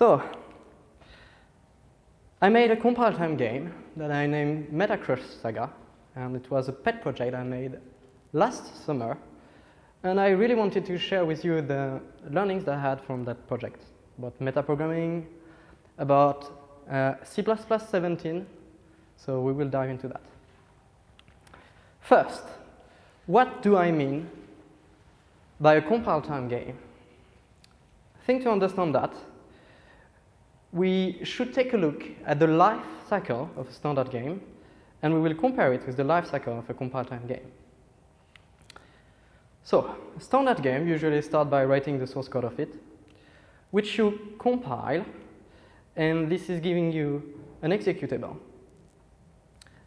So, I made a compile time game that I named Metacrush Saga, and it was a pet project I made last summer. And I really wanted to share with you the learnings that I had from that project about metaprogramming, about uh, C++ 17. So we will dive into that. First, what do I mean by a compile time game? I think to understand that, we should take a look at the life cycle of a standard game, and we will compare it with the life cycle of a compile time game. So, a standard game usually starts by writing the source code of it, which you compile, and this is giving you an executable.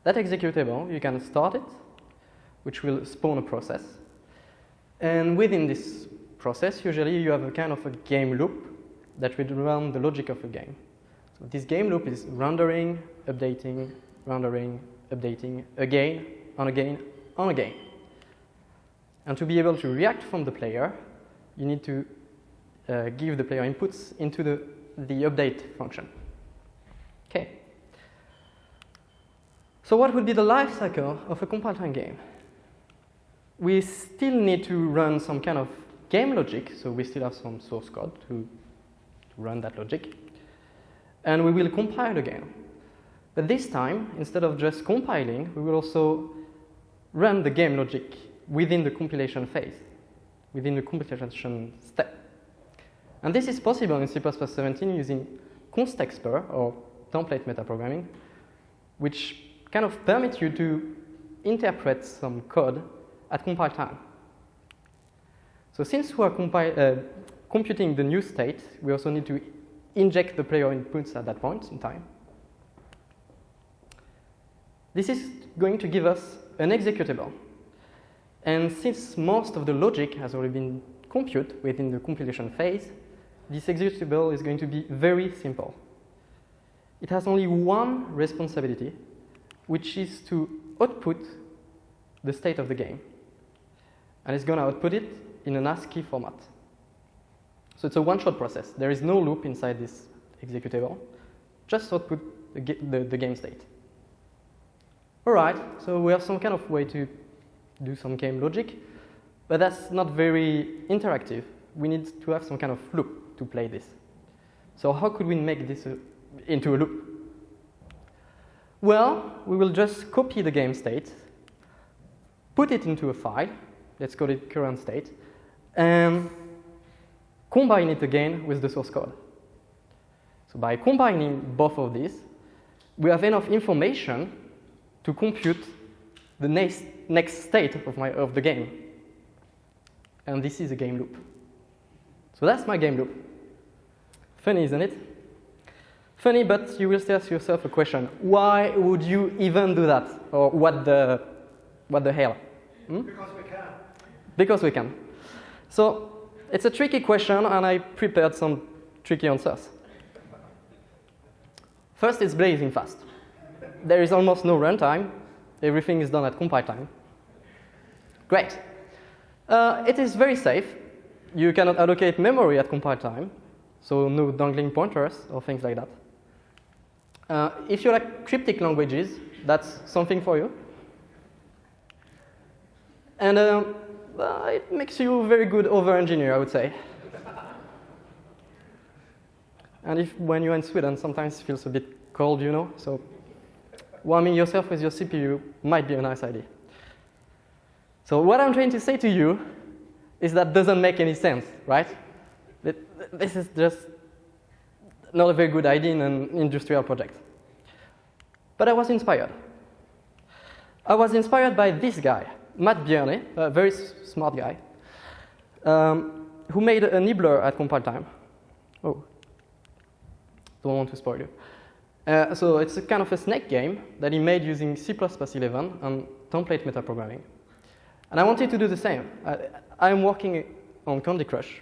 That executable, you can start it, which will spawn a process. And within this process, usually you have a kind of a game loop that will run the logic of a game. So this game loop is rendering, updating, rendering, updating again, and again, and again. And to be able to react from the player, you need to uh, give the player inputs into the, the update function. Okay. So what would be the life cycle of a compile time game? We still need to run some kind of game logic, so we still have some source code to run that logic. And we will compile again. But this time, instead of just compiling, we will also run the game logic within the compilation phase, within the compilation step. And this is possible in C++ 17 using constexpr or template metaprogramming, which kind of permits you to interpret some code at compile time. So since we are uh, computing the new state, we also need to inject the player inputs at that point in time. This is going to give us an executable. And since most of the logic has already been computed within the compilation phase, this executable is going to be very simple. It has only one responsibility, which is to output the state of the game. And it's going to output it in an ASCII format. So it's a one-shot process. There is no loop inside this executable. Just output the, the, the game state. All right, so we have some kind of way to do some game logic, but that's not very interactive. We need to have some kind of loop to play this. So how could we make this a, into a loop? Well, we will just copy the game state, put it into a file, let's call it current state, and combine it again with the source code. So by combining both of these, we have enough information to compute the next, next state of, my, of the game. And this is a game loop. So that's my game loop. Funny, isn't it? Funny, but you will still ask yourself a question. Why would you even do that? Or what the, what the hell? Hmm? Because we can. Because we can. So it's a tricky question, and I prepared some tricky answers. First, it's blazing fast. There is almost no runtime. Everything is done at compile time. Great. Uh, it is very safe. You cannot allocate memory at compile time, so no dangling pointers or things like that. Uh, if you like cryptic languages, that's something for you. And uh, uh, it makes you a very good over-engineer, I would say. and if when you're in Sweden, sometimes it feels a bit cold, you know, so warming yourself with your CPU might be a nice idea. So what I'm trying to say to you is that doesn't make any sense, right? This is just not a very good idea in an industrial project. But I was inspired. I was inspired by this guy, Matt Bierner, a very smart guy, um, who made a nibbler at compile time. Oh, don't want to spoil you. Uh, so it's a kind of a snake game that he made using C++11 and template metaprogramming. And I wanted to do the same. I, am working on Candy Crush,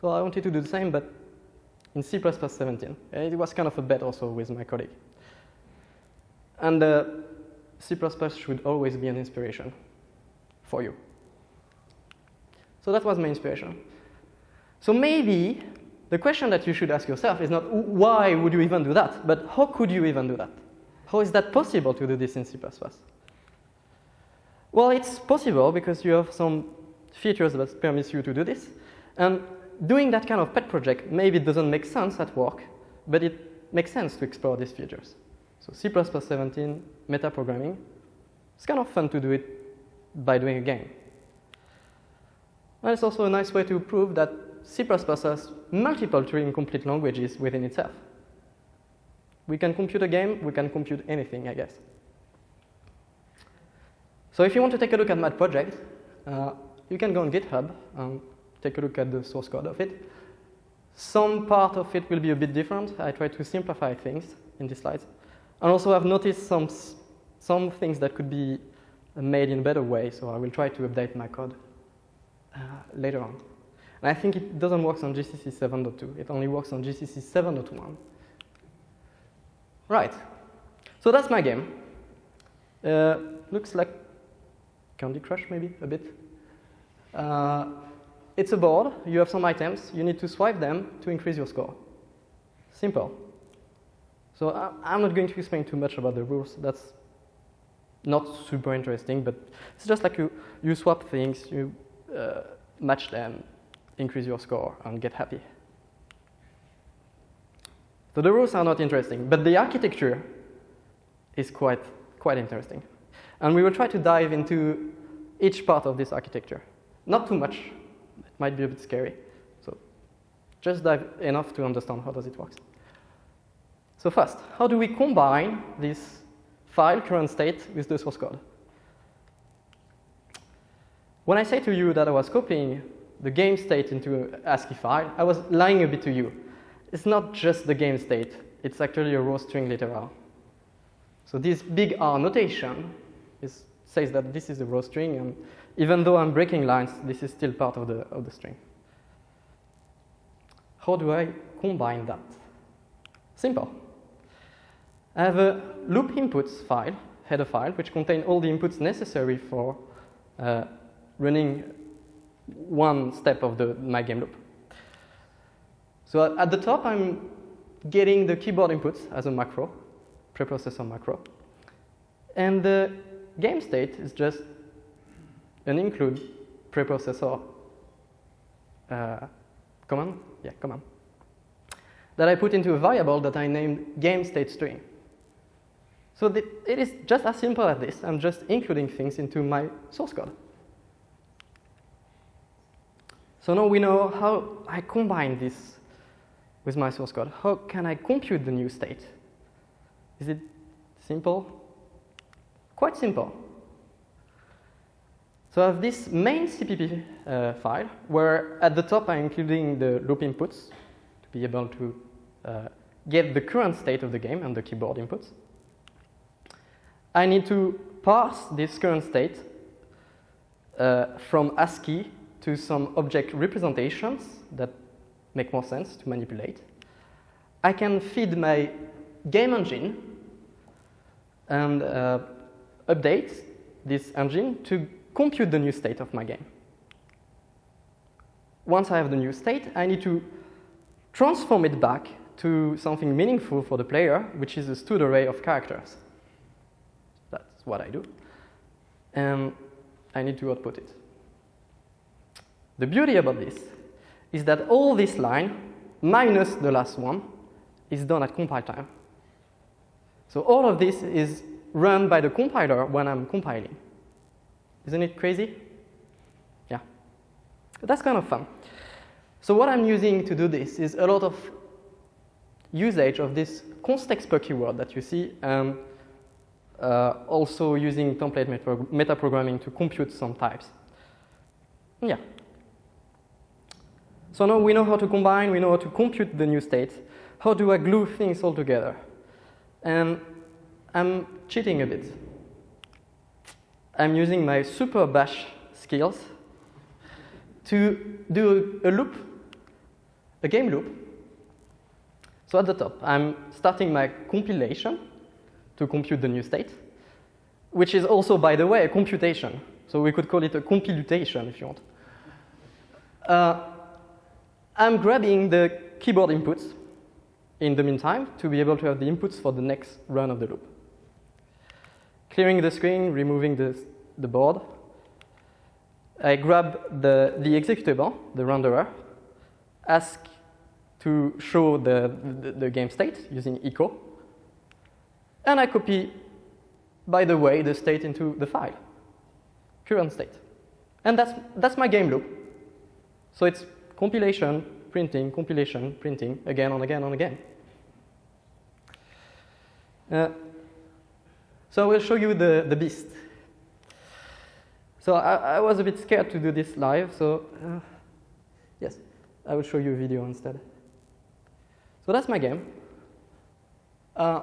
so I wanted to do the same, but in C++17. It was kind of a bet also with my colleague. And uh, C++ should always be an inspiration for you. So that was my inspiration. So maybe the question that you should ask yourself is not why would you even do that, but how could you even do that? How is that possible to do this in C++? Well, it's possible because you have some features that permit you to do this. And doing that kind of pet project, maybe it doesn't make sense at work, but it makes sense to explore these features. So C++17, metaprogramming, it's kind of fun to do it by doing a game. And it's also a nice way to prove that C++ has multiple Turing-complete languages within itself. We can compute a game, we can compute anything, I guess. So if you want to take a look at my project, uh, you can go on GitHub and take a look at the source code of it. Some part of it will be a bit different. I try to simplify things in these slides. And also I've noticed some, some things that could be made in a better way, so I will try to update my code uh, later on. And I think it doesn't work on GCC 7.2. It only works on GCC 7.1. Right. So that's my game. Uh, looks like Candy Crush, maybe, a bit. Uh, it's a board. You have some items. You need to swipe them to increase your score. Simple. So I'm not going to explain too much about the rules. That's not super interesting, but it's just like you, you swap things, you uh, match them, increase your score, and get happy. So the rules are not interesting, but the architecture is quite, quite interesting. And we will try to dive into each part of this architecture. Not too much, it might be a bit scary. So just dive enough to understand how does it work. So first, how do we combine this file current state with the source code? When I say to you that I was copying the game state into an ASCII file, I was lying a bit to you. It's not just the game state, it's actually a raw string literal. So this big R notation is, says that this is a raw string, and even though I'm breaking lines, this is still part of the, of the string. How do I combine that? Simple. I have a loop inputs file, header file, which contains all the inputs necessary for uh, running one step of the, my game loop. So at the top, I'm getting the keyboard inputs as a macro, preprocessor macro. And the game state is just an include preprocessor uh, command, yeah, command, that I put into a variable that I named game state string. So the, it is just as simple as this. I'm just including things into my source code. So now we know how I combine this with my source code. How can I compute the new state? Is it simple? Quite simple. So I have this main CPP uh, file where at the top I'm including the loop inputs to be able to uh, get the current state of the game and the keyboard inputs. I need to parse this current state uh, from ASCII to some object representations that make more sense to manipulate. I can feed my game engine and uh, update this engine to compute the new state of my game. Once I have the new state, I need to transform it back to something meaningful for the player, which is a std array of characters. What I do. And I need to output it. The beauty about this is that all this line, minus the last one, is done at compile time. So all of this is run by the compiler when I'm compiling. Isn't it crazy? Yeah. That's kind of fun. So what I'm using to do this is a lot of usage of this constexpr keyword that you see, and uh, also using template metaprogramming to compute some types. Yeah. So now we know how to combine, we know how to compute the new state. How do I glue things all together? And I'm cheating a bit. I'm using my super bash skills to do a loop, a game loop. So at the top, I'm starting my compilation to compute the new state, which is also, by the way, a computation. So we could call it a computation if you want. Uh, I'm grabbing the keyboard inputs in the meantime to be able to have the inputs for the next run of the loop. Clearing the screen, removing the, the board. I grab the, the executable, the renderer, ask to show the, the, the game state using echo, and I copy, by the way, the state into the file, current state. And that's, that's my game loop. So it's compilation, printing, compilation, printing, again and again and again. Uh, so I will show you the, the beast. So I, I, was a bit scared to do this live, so uh, yes, I will show you a video instead. So that's my game. Uh,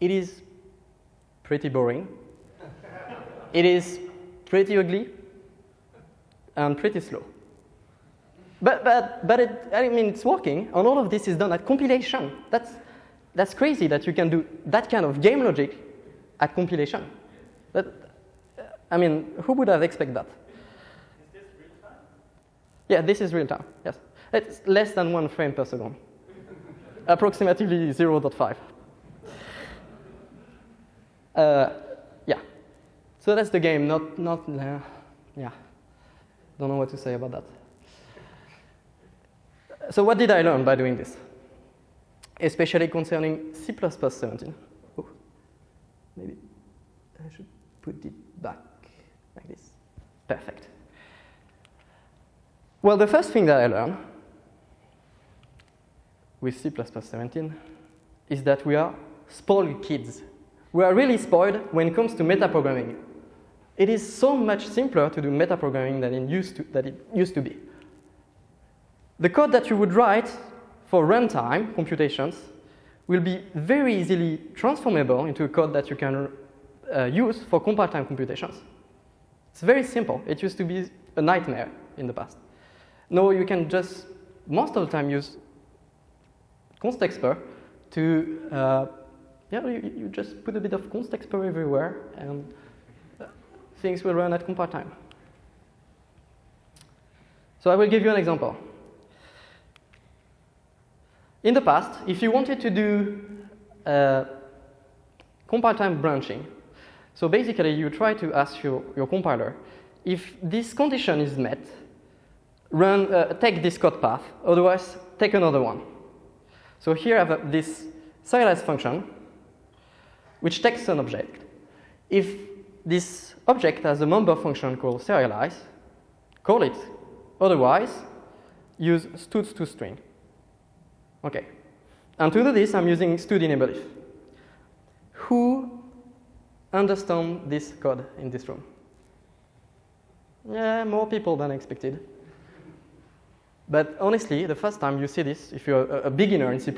it is pretty boring. it is pretty ugly and pretty slow. But, but, but it, I mean, it's working, and all of this is done at compilation. That's, that's crazy that you can do that kind of game logic at compilation. But, I mean, who would have expected that? Is this real time? Yeah, this is real time, yes. It's less than one frame per second, approximately 0.5. Uh, yeah, so that's the game, not, not uh, yeah, don't know what to say about that. So what did I learn by doing this? Especially concerning C++ 17. Oh, maybe I should put it back like this. Perfect. Well, the first thing that I learned with C++ 17 is that we are spoiled kids. We are really spoiled when it comes to metaprogramming. It is so much simpler to do metaprogramming than it used to, that it used to be. The code that you would write for runtime computations will be very easily transformable into a code that you can uh, use for compile time computations. It's very simple. It used to be a nightmare in the past. Now you can just, most of the time, use constexpr to, uh, yeah, you, you, just put a bit of constexpr everywhere and uh, things will run at compile time. So I will give you an example. In the past, if you wanted to do uh, compile time branching, so basically you try to ask your, your compiler, if this condition is met, run, uh, take this code path, otherwise take another one. So here I have this serialize function, which takes an object. If this object has a member function called serialize, call it. Otherwise, use std2string. Okay. And to do this, I'm using std-enable if. Who understand this code in this room? Yeah, more people than expected. But honestly, the first time you see this, if you're a, a beginner in C++,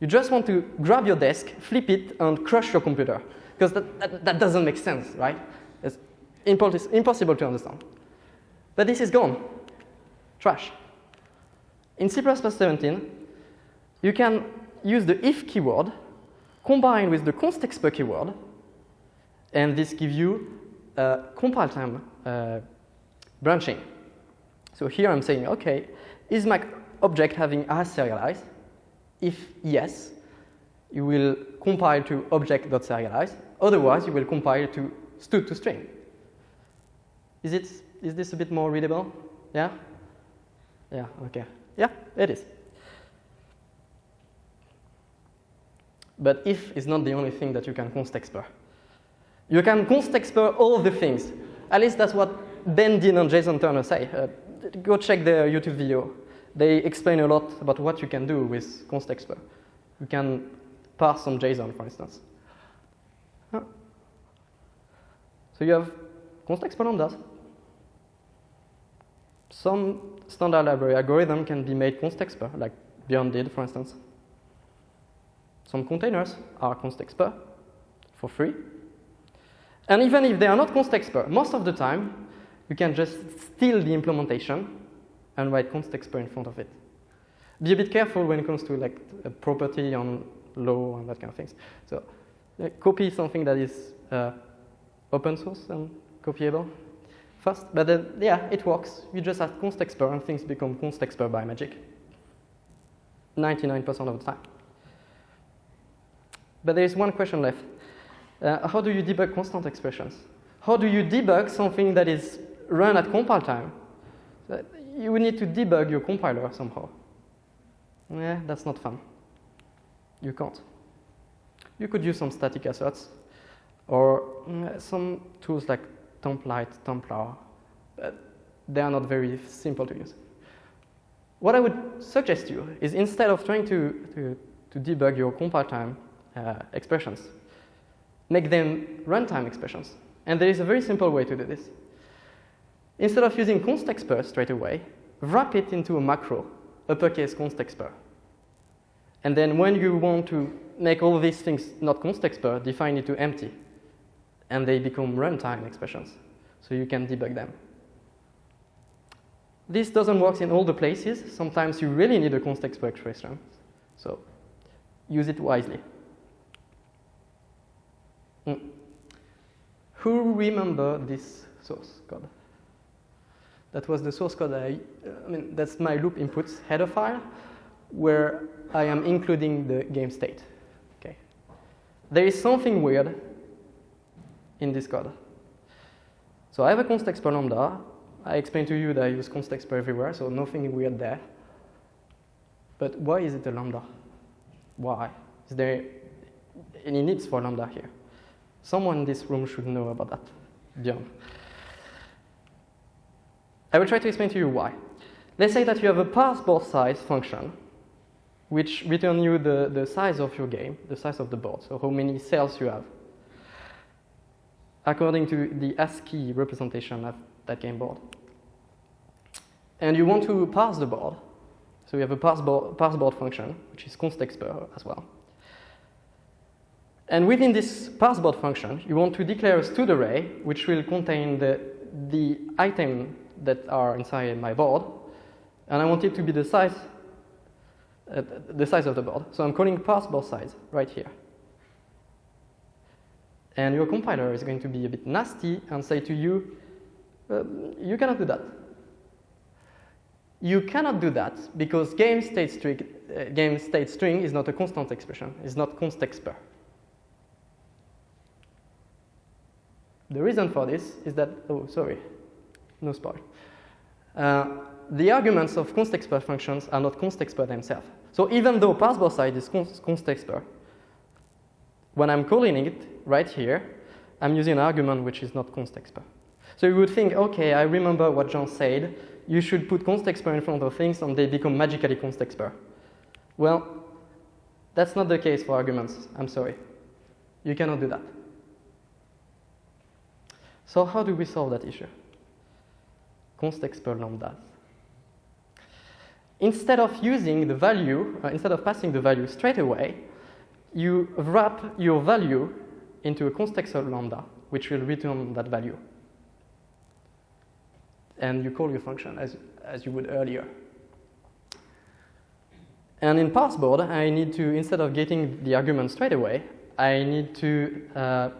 you just want to grab your desk, flip it, and crush your computer. Because that, that, that, doesn't make sense, right? It's impossible to understand. But this is gone. Trash. In C++ 17, you can use the if keyword combined with the constexpr keyword, and this gives you uh, compile time uh, branching. So here I'm saying, okay, is my object having as serialize? If yes, you will compile to object.serialize. Otherwise, you will compile to std to string. Is, it, is this a bit more readable? Yeah? Yeah, okay. Yeah, it is. But if is not the only thing that you can constexpr. You can constexpr all the things. At least that's what Ben Deane and Jason Turner say. Uh, go check their YouTube video. They explain a lot about what you can do with constexpr. You can parse some JSON, for instance. Huh. So you have constexpr lambdas. Some standard library algorithm can be made constexpr, like Beyond did, for instance. Some containers are constexpr for free. And even if they are not constexpr, most of the time, you can just steal the implementation and write const constexpr in front of it. Be a bit careful when it comes to like a property on law and that kind of things. So uh, copy something that is uh, open source and copyable first. But then, yeah, it works. You just add const constexpr and things become const constexpr by magic. 99% of the time. But there is one question left. Uh, how do you debug constant expressions? How do you debug something that is run at compile time? You would need to debug your compiler somehow. Yeah, that's not fun. You can't. You could use some static asserts or mm, some tools like template, templar. But they are not very simple to use. What I would suggest to you is instead of trying to, to, to debug your compile time uh, expressions, make them runtime expressions. And there is a very simple way to do this. Instead of using constexpr straight away, wrap it into a macro, uppercase constexpr. And then when you want to make all these things not constexpr, define it to empty. And they become runtime expressions. So you can debug them. This doesn't work in all the places. Sometimes you really need a constexpr expression. So use it wisely. Mm. Who remember this source code? That was the source code I, I mean, that's my loop inputs header file where I am including the game state. Okay. There is something weird in this code. So I have a constexpr lambda. I explained to you that I use constexpr everywhere, so nothing weird there. But why is it a lambda? Why? Is there any needs for lambda here? Someone in this room should know about that. Bjorn. I will try to explain to you why. Let's say that you have a parse board size function which returns you the, the size of your game, the size of the board, so how many cells you have, according to the ASCII representation of that game board. And you want to parse the board, so we have a parse board, parse board function, which is constexpr as well. And within this parseboard function, you want to declare a std array, which will contain the, the item that are inside my board. And I want it to be the size, uh, the size of the board. So I'm calling parseboard size right here. And your compiler is going to be a bit nasty and say to you, uh, you cannot do that. You cannot do that because game state string, uh, game state string is not a constant expression. It's not constexpr. The reason for this is that, oh, sorry, no spoil. Uh, the arguments of constexpr functions are not constexpr themselves. So even though parseboard side is constexpr, when I'm calling it right here, I'm using an argument which is not constexpr. So you would think, okay, I remember what Jean said. You should put constexpr in front of things and they become magically constexpr. Well, that's not the case for arguments. I'm sorry. You cannot do that. So how do we solve that issue? Instead of using the value, uh, instead of passing the value straight away, you wrap your value into a constexpr lambda, which will return that value. And you call your function as, as you would earlier. And in parseboard, I need to, instead of getting the argument straight away, I need to uh,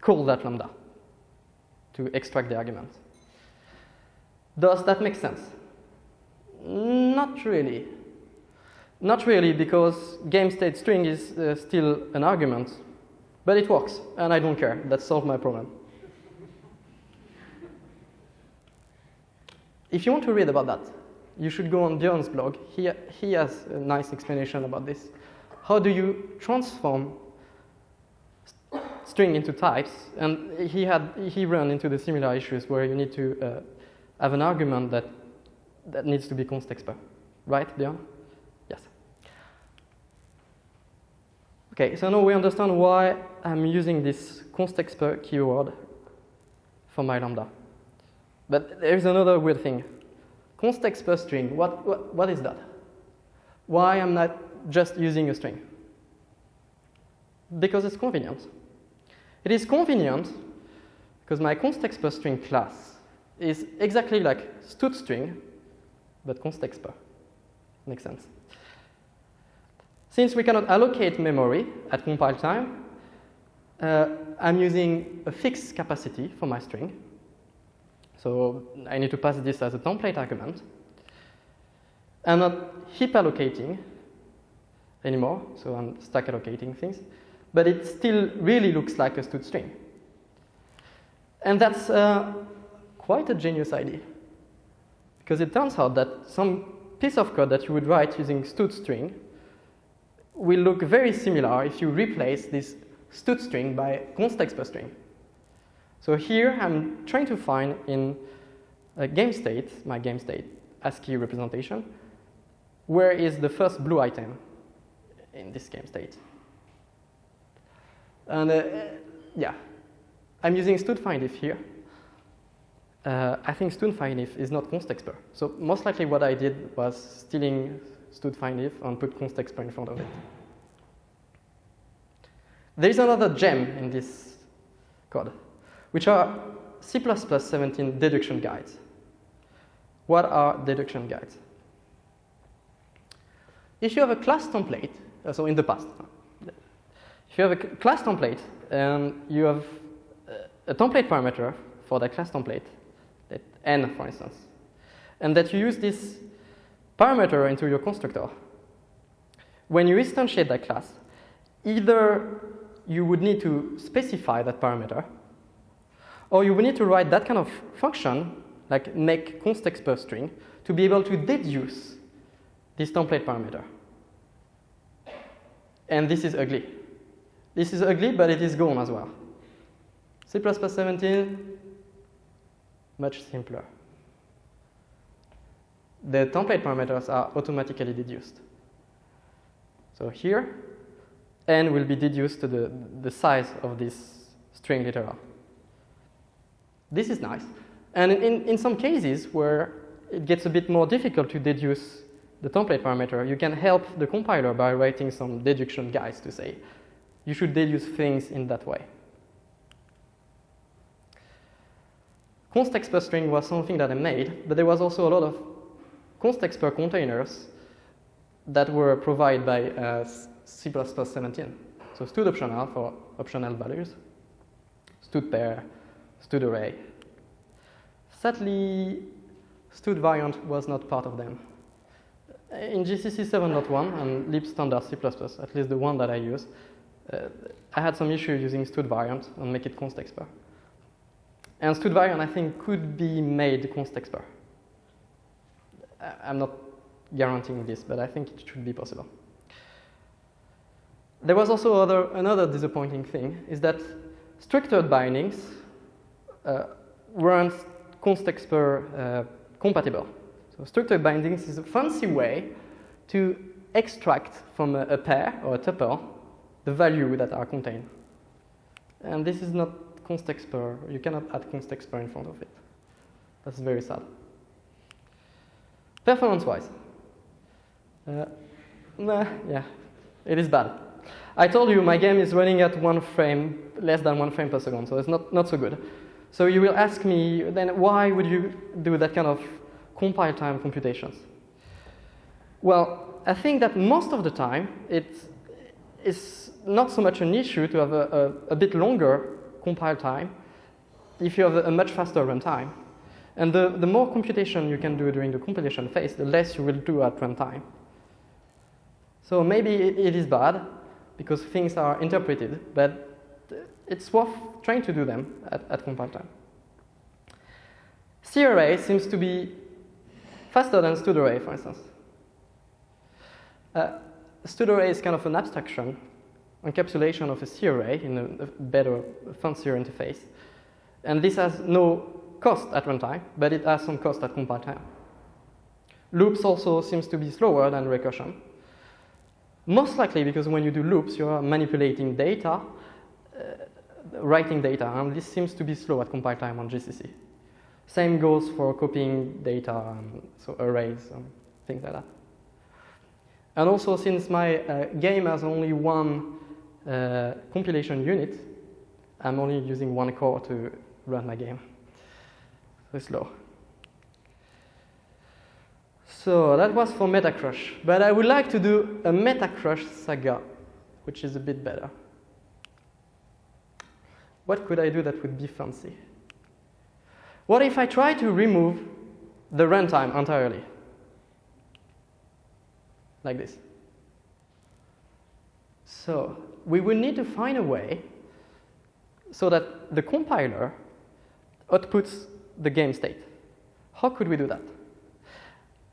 call that lambda to extract the argument. Does that make sense? Not really. Not really, because game state string is uh, still an argument, but it works, and I don't care. That solved my problem. if you want to read about that, you should go on Bjorn's blog. He, he has a nice explanation about this. How do you transform string into types, and he had he ran into the similar issues where you need to uh, have an argument that that needs to be constexpr, right, Bjorn? Yes. Okay, so now we understand why I'm using this constexpr keyword for my lambda. But there's another weird thing. Constexpr string, what, what, what is that? Why I'm not just using a string? Because it's convenient. It is convenient because my constexpr string class is exactly like std string, but constexpr. Makes sense. Since we cannot allocate memory at compile time, uh, I'm using a fixed capacity for my string. So I need to pass this as a template argument. I'm not heap allocating anymore, so I'm stack allocating things. But it still really looks like a std string. And that's uh, quite a genius idea. Because it turns out that some piece of code that you would write using std string will look very similar if you replace this std string by constexpr string. So here I'm trying to find in a game state, my game state ASCII representation, where is the first blue item in this game state. And uh, yeah, I'm using std_findIf here. Uh, I think std_findIf is not constexpr. So most likely what I did was stealing std_findIf and put constexpr in front of it. There is another gem in this code, which are C++ 17 deduction guides. What are deduction guides? If you have a class template, uh, so in the past, if you have a class template and you have a template parameter for that class template, n for instance, and that you use this parameter into your constructor, when you instantiate that class, either you would need to specify that parameter, or you would need to write that kind of function, like make constexpr string, to be able to deduce this template parameter. And this is ugly. This is ugly, but it is gone as well. C++ 17, much simpler. The template parameters are automatically deduced. So here, n will be deduced to the, the size of this string literal. This is nice. And in, in some cases where it gets a bit more difficult to deduce the template parameter, you can help the compiler by writing some deduction guides to say, you should deduce things in that way. Constexpr string was something that I made, but there was also a lot of constexpr containers that were provided by uh, C++ 17. So std optional for optional values, std pair, std array. Sadly, std variant was not part of them. In GCC 7.1 and lib standard C++, at least the one that I use, uh, I had some issue using std variant and make it constexpr. And std variant, I think, could be made constexpr. I'm not guaranteeing this, but I think it should be possible. There was also other, another disappointing thing, is that structured bindings uh, weren't constexpr uh, compatible. So structured bindings is a fancy way to extract from a, a pair or a tuple the value that are contained. And this is not constexpr. You cannot add constexpr in front of it. That's very sad. Performance-wise, uh, nah, yeah, it is bad. I told you my game is running at one frame, less than one frame per second, so it's not, not so good. So you will ask me, then why would you do that kind of compile time computations? Well, I think that most of the time it is not so much an issue to have a, a, a bit longer compile time if you have a, much faster runtime. And the, the more computation you can do during the compilation phase, the less you will do at runtime. So maybe it, it is bad because things are interpreted, but it's worth trying to do them at, at compile time. C-array seems to be faster than std array, for instance. Uh, std array is kind of an abstraction encapsulation of a C array in a, a better, fancier interface. And this has no cost at runtime, but it has some cost at compile time. Loops also seems to be slower than recursion. Most likely because when you do loops, you are manipulating data, uh, writing data, and this seems to be slow at compile time on GCC. Same goes for copying data, and so arrays and things like that. And also, since my uh, game has only one uh, compilation unit, I'm only using one core to run my game. So it's slow. So that was for Metacrush. But I would like to do a Metacrush saga, which is a bit better. What could I do that would be fancy? What if I try to remove the runtime entirely? Like this. So we will need to find a way so that the compiler outputs the game state. How could we do that?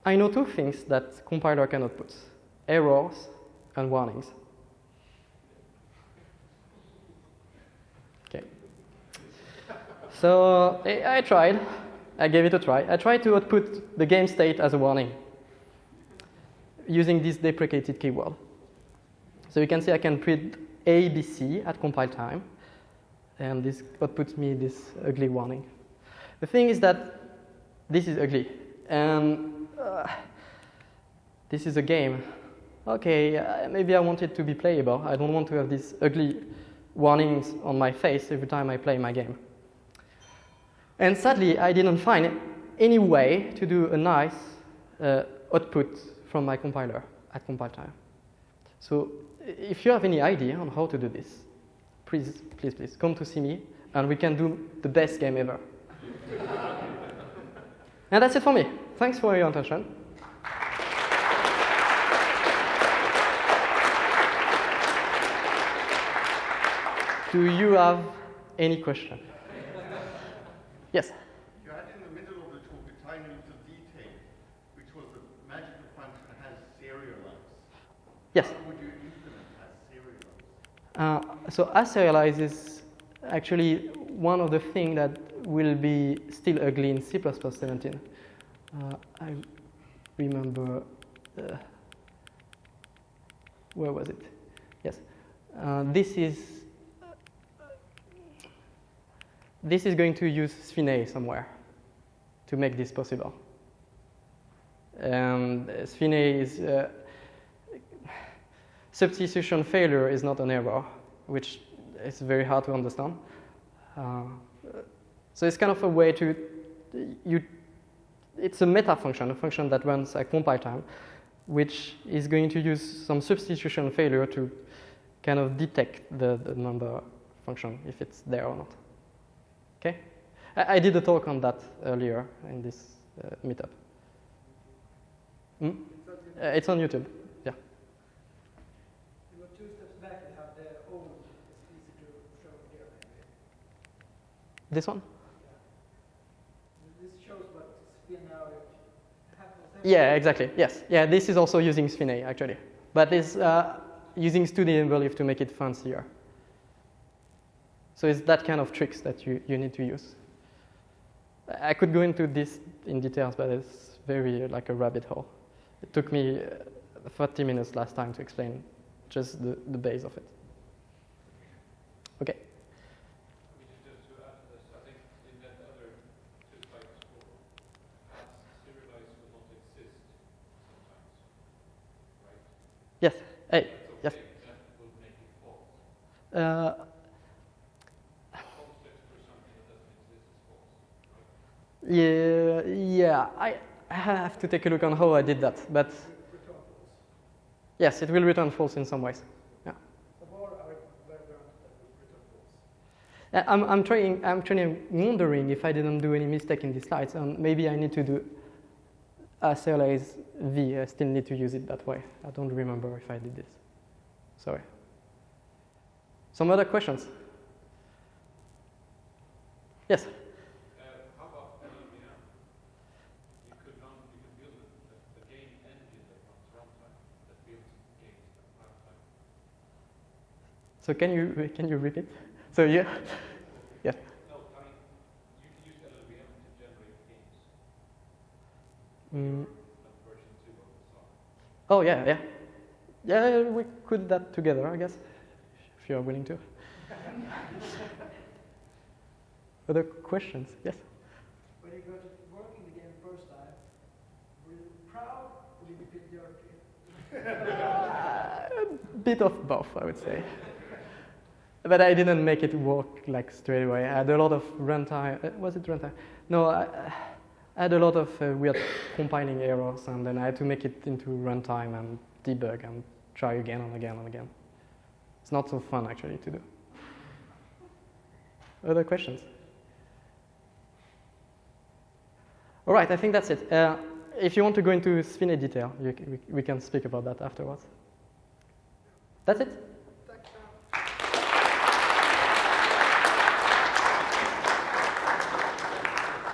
I know two things that compiler can output, errors and warnings. Okay. So I, tried, I gave it a try. I tried to output the game state as a warning using this deprecated keyword. So you can see I can print A, B, C at compile time, and this outputs me this ugly warning. The thing is that this is ugly, and uh, this is a game. Okay, uh, maybe I want it to be playable. I don't want to have these ugly warnings on my face every time I play my game. And sadly, I didn't find any way to do a nice uh, output from my compiler at compile time. So if you have any idea on how to do this, please, please, please come to see me and we can do the best game ever. and that's it for me. Thanks for your attention. Do you have any question? Yes. You had in the middle of the talk a tiny little detail, which was the magical function has serialize. Yes. How would as serialize? Uh, so aserialize is actually one of the things that will be still ugly in C++ 17. Uh, I remember, uh, where was it? Yes. Uh, this is this is going to use SFINAE somewhere to make this possible. And SFINAE is uh, substitution failure is not an error, which is very hard to understand. Uh, so it's kind of a way to you. It's a meta function, a function that runs at compile time, which is going to use some substitution failure to kind of detect the, the number function if it's there or not. Okay, I, I did a talk on that earlier in this uh, meetup. Hmm? Uh, it's on YouTube. Yeah. You go two steps back and have the old, it's easy to show here maybe. This one? This shows what spin. Yeah, exactly. Yes. Yeah, this is also using SFINAE actually, but it's uh, using StudyEnable to make it fancier. So it's that kind of tricks that you, you need to use. I could go into this in details, but it's very like a rabbit hole. It took me uh, 30 minutes last time to explain just the, the base of it. Okay. Just to add to this, I think in that other two slides before, serialize will not exist sometimes, right? Yes. Hey. That's Yes. okay, that will make it false. Uh, Context for something that doesn't exist is false, right? yeah, yeah. I, have to take a look on how I did that, but yes, it will return false in some ways. Yeah. Uh, I'm, I'm trying. I'm trying, wondering if I didn't do any mistake in these slides, and maybe I need to do serialize v. I still need to use it that way. I don't remember if I did this. Sorry. Some other questions? Yes. Uh, how about LLVM? You could run, you could build a, a, a game engine that runs runtime, that builds games at runtime. So can you can you repeat? So. Yeah. No, I mean, you can use LLVM to generate games, Mm, like version 2 of the song. oh yeah, yeah. Yeah, we could that together, I guess, if you're willing to. Other questions? Yes. When you got working the game first time, were you proud or did you feel? A bit of both, I would say. But I didn't make it work like straight away. I had a lot of runtime. uh, Was it runtime? No, I, I had a lot of uh, weird compiling errors, and then I had to make it into runtime and debug and try again and again and again. It's not so fun actually to do. Other questions? All right, I think that's it. Uh, if you want to go into SFINAE detail, you, we, we can speak about that afterwards. That's it.